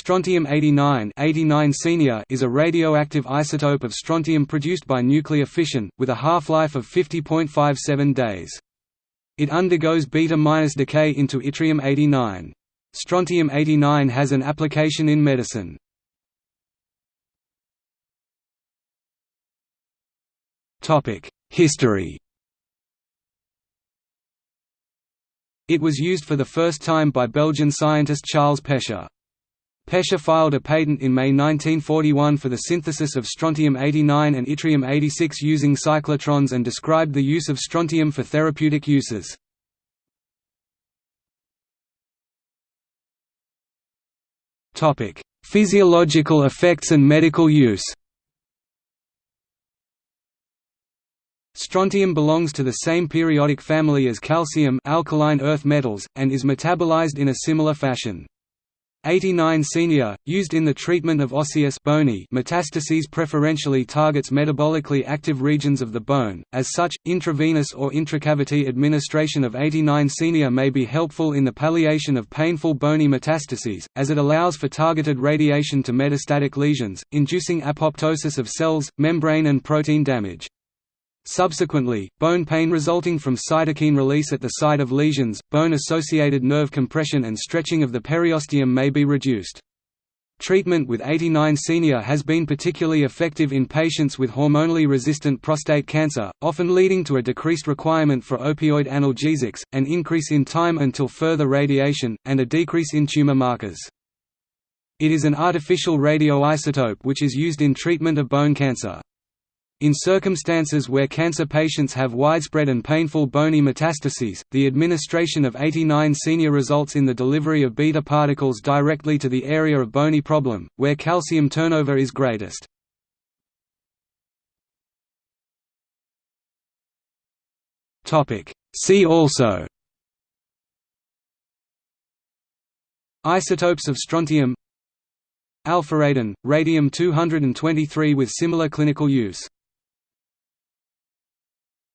Strontium-89 89 Senior is a radioactive isotope of strontium produced by nuclear fission, with a half-life of 50.57 days. It undergoes beta-decay into yttrium-89. Strontium-89 has an application in medicine. History It was used for the first time by Belgian scientist Charles Pecher. Pecher filed a patent in May 1941 for the synthesis of strontium-89 and yttrium-86 using cyclotrons and described the use of strontium for therapeutic uses. Physiological effects and medical use Strontium belongs to the same periodic family as calcium alkaline earth metals, and is metabolized in a similar fashion. 89 Senior, used in the treatment of osseous bony metastases preferentially targets metabolically active regions of the bone, as such, intravenous or intracavity administration of 89 Senior may be helpful in the palliation of painful bony metastases, as it allows for targeted radiation to metastatic lesions, inducing apoptosis of cells, membrane and protein damage. Subsequently, bone pain resulting from cytokine release at the site of lesions, bone-associated nerve compression and stretching of the periosteum may be reduced. Treatment with 89 Senior has been particularly effective in patients with hormonally resistant prostate cancer, often leading to a decreased requirement for opioid analgesics, an increase in time until further radiation, and a decrease in tumor markers. It is an artificial radioisotope which is used in treatment of bone cancer. In circumstances where cancer patients have widespread and painful bony metastases, the administration of 89 senior results in the delivery of beta particles directly to the area of bony problem, where calcium turnover is greatest. See also Isotopes of strontium Alpharadin, radium-223 with similar clinical use